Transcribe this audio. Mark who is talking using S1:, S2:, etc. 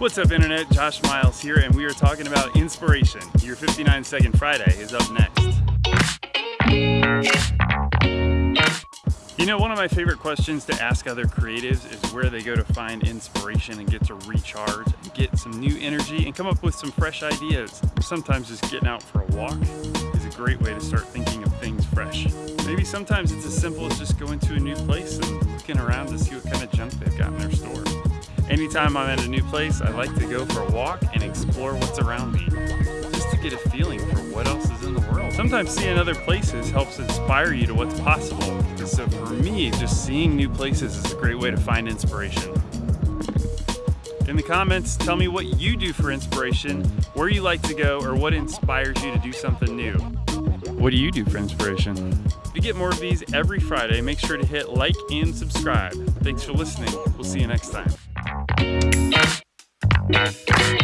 S1: What's up internet, Josh Miles here and we are talking about inspiration. Your 59 second Friday is up next. You know, one of my favorite questions to ask other creatives is where they go to find inspiration and get to recharge and get some new energy and come up with some fresh ideas. Sometimes just getting out for a walk is a great way to start thinking of things fresh. Maybe sometimes it's as simple as just going to a new place and looking around to see what kind of junk Anytime I'm at a new place, I like to go for a walk and explore what's around me, just to get a feeling for what else is in the world. Sometimes seeing other places helps inspire you to what's possible. And so for me, just seeing new places is a great way to find inspiration. In the comments, tell me what you do for inspiration, where you like to go, or what inspires you to do something new. What do you do for inspiration? To get more of these every Friday, make sure to hit like and subscribe. Thanks for listening. We'll see you next time. Thank you.